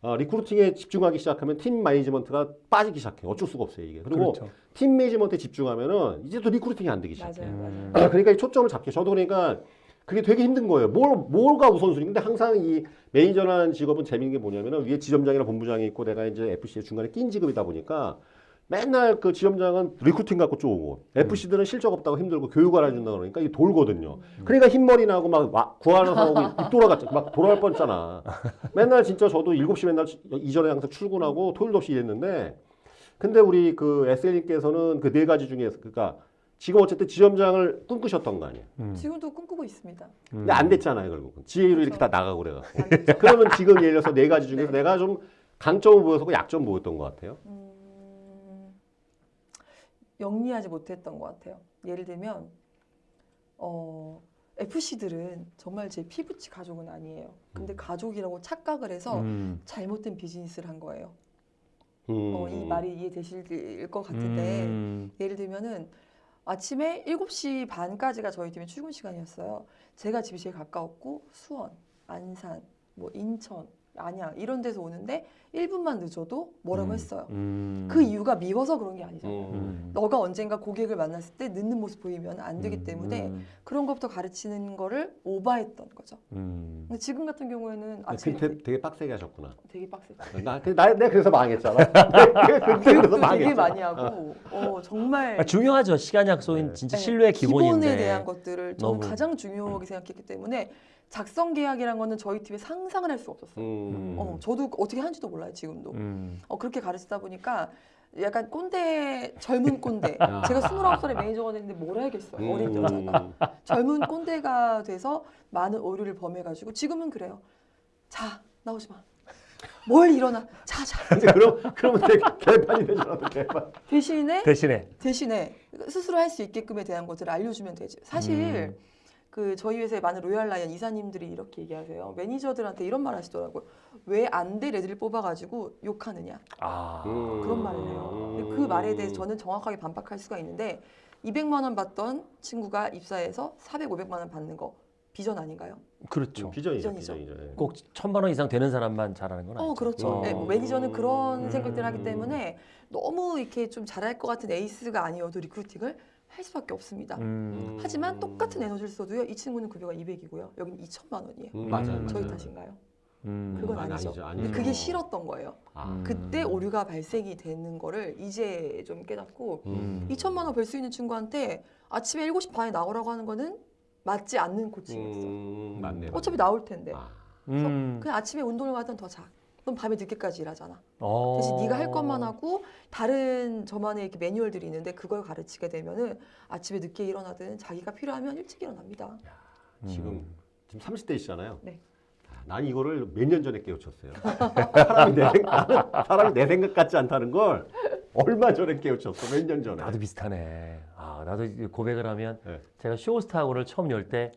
어, recruiting에 집중하기 시작하면 팀 매니지먼트가 빠지기 시작해. 요 어쩔 수가 없어요 이게. 그리고 그렇죠. 팀 매니지먼트에 집중하면은 이제 또 recruiting이 안 되기 시작해. 맞아요, 음. 맞아요. 그러니까 이 초점을 잡게. 저도 그러니까 그게 되게 힘든 거예요. 뭘 뭘가 우선순위. 근데 항상 이 매니저라는 직업은 재밌는 게 뭐냐면은 위에 지점장이나 본부장이 있고 내가 이제 FC의 중간에 낀 직업이다 보니까 맨날 그 지점장은 recruiting 갖고 쪼고 FC들은 실적 없다고 힘들고 교육 안 해준다 그러니까 이게 돌거든요. 그러니까 흰머리 나고 막 와- 구하는 사람하고 입 돌아갔죠. 막 돌아갈 뻔했잖아. 맨날 진짜 저도 7시 맨날 이전에 항상 출근하고 토요일도 없이 일했는데 근데 우리 그 SL님께서는 그 네 가지 중에서 그러니까 지금 어쨌든 지점장을 꿈꾸셨던 거 아니에요. 음, 지금도 꿈꾸고 있습니다. 음. 근데 안 됐잖아요, 결국은. GA로 이렇게 다 나가고 그래가지고. 안 됐죠. 그러면 지금 예를 들어서 네 가지 중에서 네. 내가 좀 강점을 보여서 약점 보였던 것 같아요. 음, 영리하지 못했던 것 같아요. 예를 들면 어, FC들은 정말 제 피부치 가족은 아니에요. 근데 음. 가족이라고 착각을 해서 음, 잘못된 비즈니스를 한 거예요. 음. 어, 이 말이 이해되실 것 같은데 음, 예를 들면은 아침에 7시 반까지가 저희 팀의 출근 시간이었어요. 제가 집이 제일 가까웠고 수원, 안산, 뭐 인천, 안양 이런 데서 오는데 1분만 늦어도 뭐라고 음, 했어요. 음, 그 이유가 미워서 그런 게 아니잖아요. 음. 음, 너가 언젠가 고객을 만났을 때 늦는 모습 보이면 안 되기 음, 때문에 음, 그런 것부터 가르치는 거를 오바했던 거죠. 음. 근데 지금 같은 경우에는 그, 아침에 되게, 되게 빡세게 하셨구나. 되게 빡세죠. 나, 그- 나, 내가 그래서 망했잖아. 내가 그래서 망했잖아. 되게 많이 하고 어, 정말 아, 중요하죠. 시간 약속인 네. 진짜 네, 신뢰의 기본인데. 기본에 대한 것들을 저는 너무- 가장 중요하게 생각했기 때문에 작성 계약이란 거는 저희 팀에 상상을 할 수 없었어요. 음. 어, 저도 어떻게 하는지도 몰라요 지금도. 음. 어, 그렇게 가르치다 보니까 약간 꼰대 젊은 꼰대. [LAUGHS] 아. 제가 29살에 매니저가 됐는데 뭘 알겠어요. 어린 여자가. 음. 젊은 꼰대가 돼서 많은 오류를 범해가지고 지금은 그래요. 자 나오지 마. 뭘 일어나. 자 자. [LAUGHS] 근데 그럼 그러면 되게 개판이 되잖아, 또 개판. 대신에 대신에 대신에 스스로 할 수 있게끔에 대한 것들을 알려주면 되지. 사실 음. 그 저희 회사의 많은 Royal Lion 이사님들이 이렇게 얘기하세요. 매니저들한테 이런 말 하시더라고요. 왜 안 될 애들을 뽑아가지고 욕하느냐. 아 음. 그런 말을 해요. 근데 그 말에 대해서 저는 정확하게 반박할 수가 있는데 200만 원 받던 친구가 입사해서 400, 500만 원 받는 거 비전 아닌가요? 그렇죠. 비전이죠, 비전이죠. 비전이죠. 예. 꼭 천만 원 이상 되는 사람만 잘하는 건 아니죠. 어, 그렇죠. 어. 네, 뭐 매니저는 그런 음. 생각들을 하기 때문에 너무 이렇게 좀 잘할 것 같은 에이스가 아니어도 recruiting을 할 수밖에 없습니다. 음. 하지만 똑같은 에너지를 써도요. 이 친구는 급여가 200이고요. 여기는 2천만 원이에요. 음, 맞아요, 음. 저희 맞아요. 탓인가요? 음. 그건 아니, 아니죠. 아니죠, 근데 아니죠. 그게 싫었던 거예요. 아. 음. 그때 오류가 발생이 되는 거를 이제 좀 깨닫고 음. 2천만 원 벌 수 있는 친구한테 아침에 7시 반에 나오라고 하는 거는 맞지 않는 coaching이었어. 음, 맞네. 어차피 나올 텐데. 아. 음. 그냥 아침에 운동을 가든 더 자. 넌 밤에 늦게까지 일하잖아. 어. 대신 네가 할 것만 하고 다른 저만의 이렇게 매뉴얼들이 있는데 그걸 가르치게 되면은 아침에 늦게 일어나든 자기가 필요하면 일찍 일어납니다. 음. 지금 지금 30대이시잖아요. 네. 난 이거를 몇 년 전에 깨우쳤어요. 사람이 내 생각, 사람이 내 생각 같지 않다는 걸 얼마 전에 깨우쳤어. 몇 년 전에. 나도 비슷하네. 아 나도 고백을 하면 네. 제가 쇼스타고를 처음 열 때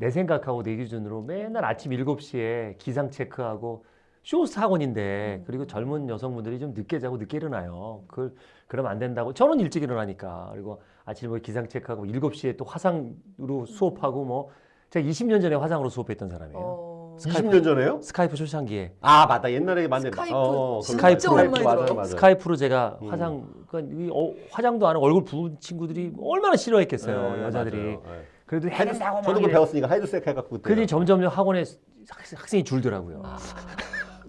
내 생각하고 내 기준으로 맨날 아침 7시에 기상 체크하고 쇼호스트 학원인데 음. 그리고 젊은 여성분들이 좀 늦게 자고 늦게 일어나요. 그걸 그러면 안 된다고. 저는 일찍 일어나니까. 그리고 아침에 뭐 기상 체크하고 7시에 또 화상으로 수업하고 뭐 제가 20년 전에 화상으로 수업했던 사람이에요. 어... Skype. 20년 전에요? Skype 초창기에 아 맞다 옛날에 맞네. Skype 어, 진짜 Skype 오랜만에 맞아요, 들어요. 맞아요. Skype로 제가 음. 화상 그러니까 이 어, 화장도 안 하고 얼굴 부은 친구들이 얼마나 싫어했겠어요 네, 여자들이 맞아요. 네. 그래도 해야 된다고 막 저도 이래. 배웠으니까 하이드색 해갖고 그때. 그러니 점점 학원에 학- 학생이 줄더라고요 아.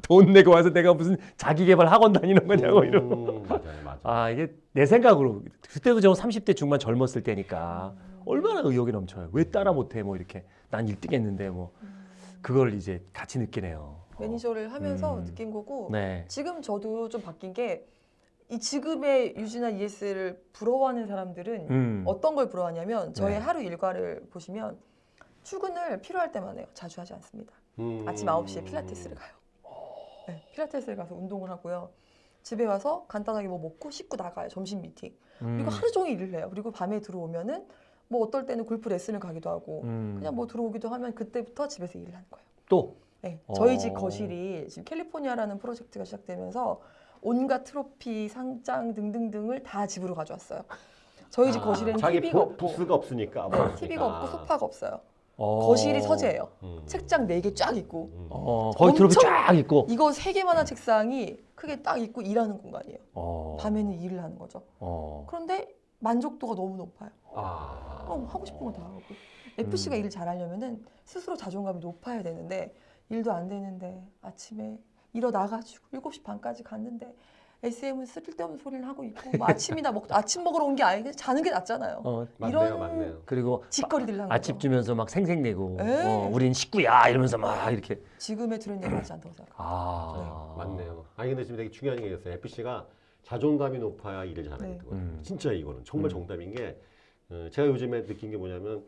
돈 내고 와서 내가 무슨 자기 개발 학원 다니는 거냐고 이러고 음, 맞아요, 맞아요. 아 이게 내 생각으로 그때도 저 30대 중반 젊었을 때니까 얼마나 의욕이 넘쳐요 왜 따라 못해 뭐 이렇게 난 1등 했는데 뭐 그걸 이제 같이 느끼네요 어. 매니저를 하면서 음. 느낀 거고 네 지금 저도 좀 바뀐 게 이 지금의 유지나 ES를 부러워하는 사람들은 음. 어떤 걸 부러워하냐면 저의 네. 하루 일과를 보시면 출근을 필요할 때만 해요. 자주 하지 않습니다. 음. 아침 9시에 필라테스를 가요. 네, 필라테스를 가서 운동을 하고요. 집에 와서 간단하게 뭐 먹고 씻고 나가요. 점심 미팅. 음. 그리고 하루 종일 일을 해요. 그리고 밤에 들어오면은 뭐 어떨 때는 골프 레슨을 가기도 하고 음. 그냥 뭐 들어오기도 하면 그때부터 집에서 일을 하는 거예요. 또 네, 저희 어. 집 거실이 지금 캘리포니아라는 프로젝트가 시작되면서 온갖 트로피, 상장 등등등을 다 집으로 가져왔어요. 저희 집 아, 거실에는 TV가 부, 없고, 부스가 없으니까. 뭐 네. TV가 없고 소파가 없어요. 어. 거실이 서재예요. 음. 책장 네 개 쫙 있고 음. 어, 트로피 엄청- 쫙 있고. 이거 세 개만한 책상이 크게 딱 있고 일하는 공간이에요. 어. 밤에는 일을 하는 거죠. 어. 그런데 만족도가 너무 높아요. 아. 어, 하고 싶은 거 다 하고. FC가 음. 일을 잘하려면은 스스로 자존감이 높아야 되는데 일도 안 되는데 아침에 일어나가지고 7시 반까지 갔는데 SM은 쓸데없는 소리를 하고 있고 [LAUGHS] 뭐 아침이나 먹 아침 먹으러 온 게 아니고 자는 게 낫잖아요. 어. 맞네요, 이런- 맞네요. 그리고 짓거리들 하는 아침. 주면서 막 생색내고 에. 어, 우린 식구야 이러면서 막 이렇게 지금의 들은 얘기 하지 않다고 생각해요. 아 맞네요. 아니 근데 지금 되게 중요한 얘기가 있어요. FC가 자존감이 높아야 일을 잘하게 네. 되거든요. 음. 진짜 이거는 정말 음. 정답인 게 어, 제가 요즘에 느낀 게 뭐냐면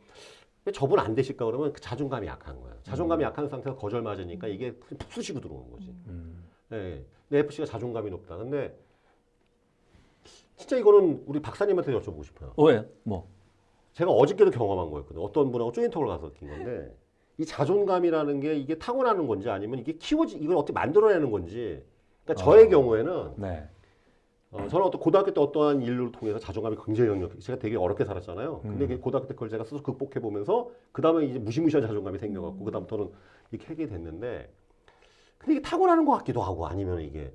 왜 저분 안 되실까 그러면 그 자존감이 약한 거예요. 자존감이 약한 상태에서 거절 맞으니까 이게 푹 쑤시고 들어오는 거지. 음. 네. 내 FC가 자존감이 높다. 근데 진짜 이거는 우리 박사님한테 여쭤보고 싶어요. 어, 왜요? 뭐 제가 어저께도 경험한 거였거든요. 어떤 분하고 조인톡을 가서 느낀 건데 이 자존감이라는 게 이게 타고나는 건지 아니면 이게 키워지 이걸 어떻게 만들어내는 건지. 그러니까 저의 어. 경우에는 네. 어, 저는 어떤 고등학교 때 어떠한 일을 통해서 자존감이 굉장히 영역, 제가 되게 어렵게 살았잖아요. 근데 음. 그 고등학교 때 그걸 제가 스스로 극복해 보면서 그 다음에 이제 무시무시한 자존감이 생겨갖고 음. 그 다음부터는 이렇게 하게 됐는데, 근데 이게 타고나는 것 같기도 하고 아니면 이게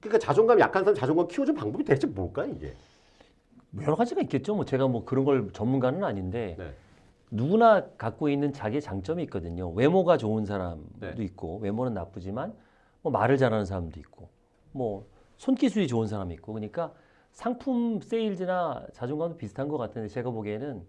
그러니까 자존감이 약한 사람 자존감 키워주는 방법이 대체 뭘까 이게? 뭐 여러 가지가 있겠죠. 뭐 제가 뭐 그런 걸 전문가는 아닌데 네. 누구나 갖고 있는 자기의 장점이 있거든요. 외모가 좋은 사람도 네. 있고 외모는 나쁘지만 뭐 말을 잘하는 사람도 있고 뭐 손기술이 좋은 사람이 있고 그러니까 상품 세일즈나 자존감도 비슷한 것 같은데 제가 보기에는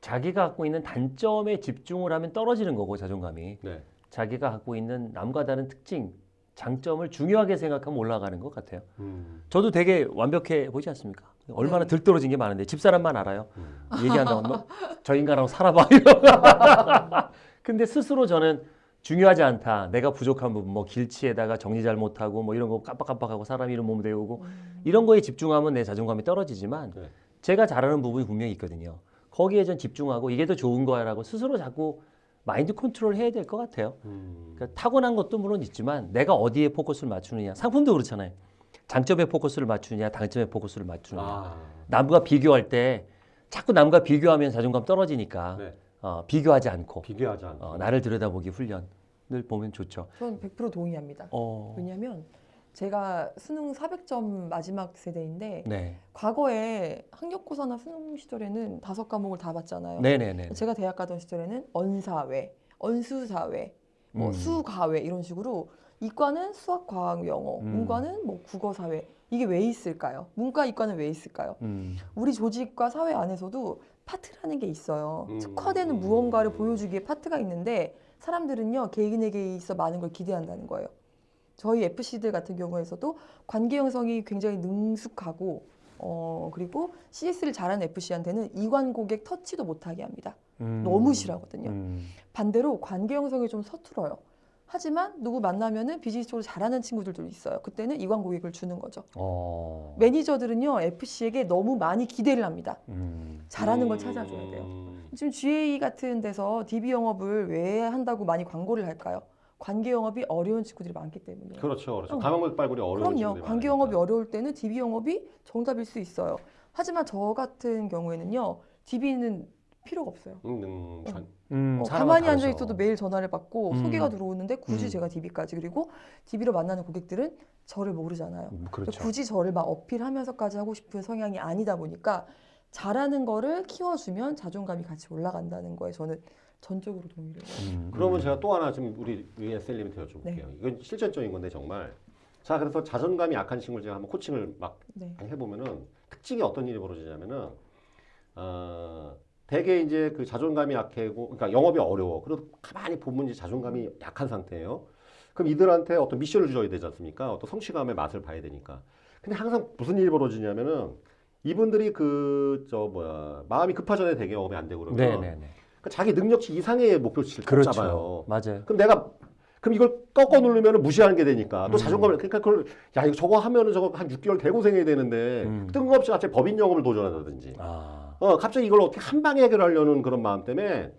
자기가 갖고 있는 단점에 집중을 하면 떨어지는 거고 자존감이 네. 자기가 갖고 있는 남과 다른 특징, 장점을 중요하게 생각하면 올라가는 것 같아요. 음. 저도 되게 완벽해 보이지 않습니까? 얼마나 네. 들떨어진 게 많은데 집사람만 알아요. 음. 얘기한다고 뭐, 저 인간하고 살아봐. [LAUGHS] 근데 스스로 저는 중요하지 않다. 내가 부족한 부분, 뭐 길치에다가 정리 잘 못하고 뭐 이런 거 깜빡깜빡하고 사람 이름 몸 배우고 음. 이런 거에 집중하면 내 자존감이 떨어지지만 네. 제가 잘하는 부분이 분명히 있거든요. 거기에 전 집중하고 이게 더 좋은 거야라고 스스로 자꾸 mind control 해야 될 것 같아요. 음. 그러니까 타고난 것도 물론 있지만 내가 어디에 포커스를 맞추느냐. 상품도 그렇잖아요. 장점에 포커스를 맞추느냐, 단점에 포커스를 맞추느냐. 아. 남과 비교할 때 자꾸 남과 비교하면 자존감 떨어지니까 네. 어, 비교하지 않고 비교하지 않고. 어, 나를 들여다보기 훈련을 보면 좋죠. 전100% 동의합니다. 어, 왜냐하면 제가 수능 400점 마지막 세대인데 네, 과거에 학력고사나 수능 시절에는 다섯 과목을 다 봤잖아요. 네, 네, 네. 제가 대학 가던 시절에는 언사회, 언수사회, 뭐 음. 수가회 이런 식으로 이과는 수학, 과학, 영어, 음. 문과는 뭐 국어, 사회 이게 왜 있을까요? 문과, 이과는 왜 있을까요? 음, 우리 조직과 사회 안에서도 파트라는 게 있어요. 음. 특화되는 무언가를 보여주기에 파트가 있는데 사람들은요 개인에게 있어 많은 걸 기대한다는 거예요. 저희 FC들 같은 경우에서도 관계 형성이 굉장히 능숙하고 어 그리고 CS를 잘하는 FC한테는 이관 고객 터치도 못하게 합니다. 음. 너무 싫어하거든요. 음, 반대로 관계 형성이 좀 서툴어요. 하지만 누구 만나면은 비즈니스 쪽으로 잘하는 친구들도 있어요. 그때는 이관 고객을 주는 거죠. 어, 매니저들은요 FC에게 너무 많이 기대를 합니다. 음, 잘하는 걸 찾아줘야 돼요. 음. 지금 GA 같은 데서 DB 영업을 왜 한다고 많이 광고를 할까요? 관계 영업이 어려운 친구들이 많기 때문이에요. 그렇죠, 그렇죠. 어. 가망골 빨굴이 어려운 그럼요. 친구들이 관계 많으니까. 영업이 어려울 때는 DB 영업이 정답일 수 있어요. 하지만 저 같은 경우에는요, DB는 필요가 없어요. 음, 음, 전- 음, 어, 가만히 다르죠. 앉아 있어도 매일 전화를 받고 음. 소개가 들어오는데 굳이 음. 제가 DB까지 그리고 DB로 만나는 고객들은 저를 모르잖아요. 음, 그렇죠. 굳이 저를 막 어필하면서까지 하고 싶은 성향이 아니다 보니까 잘하는 거를 키워주면 자존감이 같이 올라간다는 거에 저는 전적으로 동의를 해요. 음, 그러면 음. 제가 또 하나 지금 우리 ESL님한테 여쭤볼게요. 네. 이건 실전적인 건데 정말. 자, 그래서 자존감이 약한 친구를 제가 한번 코칭을 막 네. 해보면은 특징이 어떤 일이 벌어지냐면은 어, 대개 이제 그 자존감이 약하고 그러니까 영업이 어려워. 그래도 가만히 보면 이제 자존감이 약한 상태예요. 그럼 이들한테 어떤 미션을 줘야 되지 않습니까? 어떤 성취감의 맛을 봐야 되니까. 근데 항상 무슨 일이 벌어지냐면은 이분들이 그 저 뭐야 마음이 급하잖아요. 되게 영업이 안 되고 그러면 네, 네, 네. 그러니까 자기 능력치 이상의 목표를 그렇죠. 잡아요. 맞아요. 그럼 내가 그럼 이걸 꺾어 누르면 무시하는 게 되니까 또 음. 자존감을 그러니까 그걸 야 이거 저거 하면은 저거 한 6개월 개고생해야 되는데 음. 뜬금없이 갑자기 법인 영업을 도전한다든지 아, 어 갑자기 이걸 어떻게 한 방에 해결하려는 그런 마음 때문에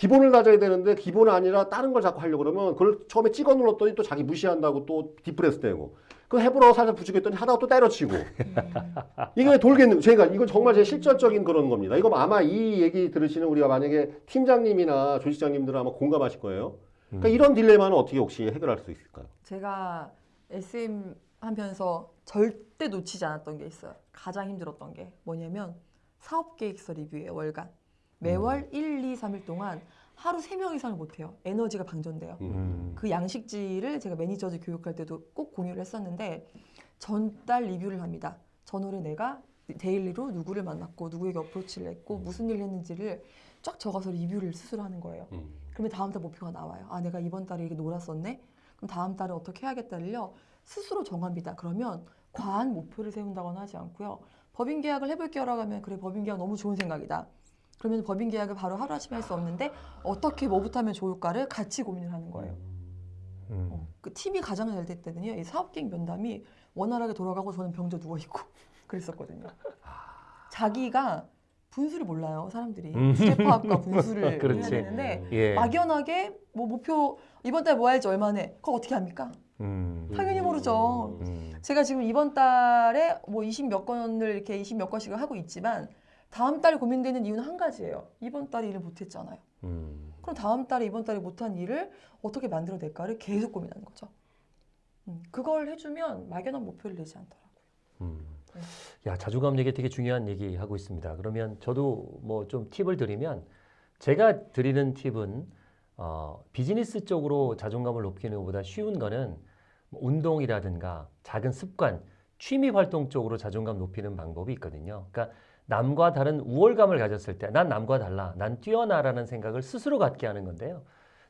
기본을 다져야 되는데 기본 아니라 다른 걸 자꾸 하려고 그러면 그걸 처음에 찍어 눌렀더니 또 자기 무시한다고 또 depress 되고 그거 해보라고 살짝 부추겼더니 하다가 또 때려치고 [LAUGHS] 이게 왜 돌겠는 제가 이건 정말 제 실전적인 그런 겁니다 이거 아마 이 얘기 들으시는 우리가 만약에 팀장님이나 조직장님들은 아마 공감하실 거예요 그러니까 음. 이런 딜레마는 어떻게 혹시 해결할 수 있을까요? 제가 SM 하면서 절대 놓치지 않았던 게 있어요. 가장 힘들었던 게 뭐냐면 사업 계획서 리뷰예요, 월간. 매월 1, 2, 3일 동안 하루 3명 이상을 못 해요. 에너지가 방전돼요. 음. 그 양식지를 제가 매니저들 교육할 때도 꼭 공유를 했었는데 전달 리뷰를 합니다. 전월에 내가 daily로 누구를 만났고 누구에게 approach를 했고 무슨 일을 했는지를 쫙 적어서 리뷰를 스스로 하는 거예요. 음. 그러면 다음 달 목표가 나와요. 아, 내가 이번 달에 이렇게 놀았었네? 그럼 다음 달에 어떻게 해야겠다를요, 스스로 정합니다. 그러면 과한 목표를 세운다거나 하지 않고요. 법인 계약을 해볼게요라고 하면, 그래, 법인 계약 너무 좋은 생각이다. 그러면 법인 계약을 바로 하루아침에 할 수 없는데, 어떻게 뭐부터 하면 좋을까를 같이 고민을 하는 거예요. 음. 어, 그 팀이 가장 잘될 때는요, 이 사업계획 면담이 원활하게 돌아가고 저는 병자 누워있고 [LAUGHS] 그랬었거든요. 자기가 분수를 몰라요, 사람들이. 음. 주제파악과 [LAUGHS] 분수를 해야. 되는데, 예. 막연하게 뭐 목표 이번 달 뭐 할지 얼마네 그거 어떻게 합니까? 음. 당연히 모르죠. 음. 제가 지금 이번 달에 뭐 20 몇 건을 이렇게 20 몇 건씩을 하고 있지만 다음 달 고민되는 이유는 한 가지예요. 이번 달에 일을 못했잖아요. 음. 그럼 다음 달에 이번 달에 못한 일을 어떻게 만들어낼까를 계속 고민하는 거죠. 음, 그걸 해주면 막연한 목표를 내지 않더라고요. 음. 네. 야 자존감 얘기 되게 중요한 얘기 하고 있습니다. 그러면 저도 뭐 좀 팁을 드리면 제가 드리는 팁은 어, 비즈니스 쪽으로 자존감을 높이는 것보다 쉬운 거는 뭐 운동이라든가 작은 습관, 취미 활동 쪽으로 자존감 높이는 방법이 있거든요. 그러니까 남과 다른 우월감을 가졌을 때 난 남과 달라, 난 뛰어나라는 생각을 스스로 갖게 하는 건데요.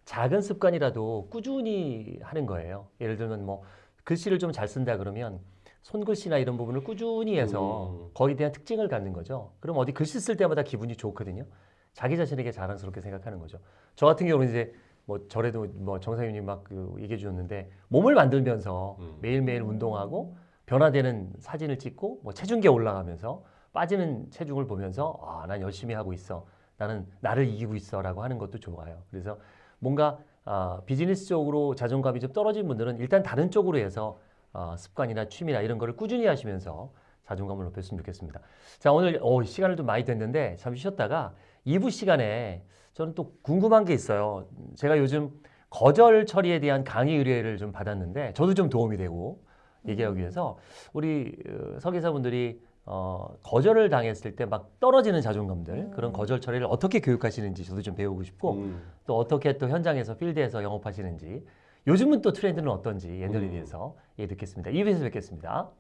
작은 습관이라도 꾸준히 하는 거예요. 예를 들면 뭐 글씨를 좀 잘 쓴다 그러면 손글씨나 이런 부분을 꾸준히 해서 음. 거기에 대한 특징을 갖는 거죠. 그럼 어디 글씨 쓸 때마다 기분이 좋거든요. 자기 자신에게 자랑스럽게 생각하는 거죠. 저 같은 경우는 이제 뭐 저래도 뭐 정상윤이 막 그 얘기해 주셨는데 몸을 만들면서 음. 매일매일 운동하고 변화되는 사진을 찍고 뭐 체중계 올라가면서 빠지는 체중을 보면서 아, 난 열심히 하고 있어. 나는 나를 이기고 있어 라고 하는 것도 좋아요. 그래서 뭔가 아, 비즈니스적으로 자존감이 좀 떨어진 분들은 일단 다른 쪽으로 해서 아, 습관이나 취미나 이런 거를 꾸준히 하시면서 자존감을 높였으면 좋겠습니다. 자, 오늘 어, 시간을 좀 많이 됐는데 잠시 쉬었다가 2부 시간에 저는 또 궁금한 게 있어요. 제가 요즘 거절 처리에 대한 강의 의뢰를 좀 받았는데 저도 좀 도움이 되고 얘기하기 위해서 우리 어, 설계사분들이 어, 거절을 당했을 때 막 떨어지는 자존감들 음. 그런 거절 처리를 어떻게 교육하시는지 저도 좀 배우고 싶고 음. 또 어떻게 또 현장에서 필드에서 영업하시는지 요즘은 또 트렌드는 어떤지 엔더리디에서 얘기 듣겠습니다. 2부에서 뵙겠습니다.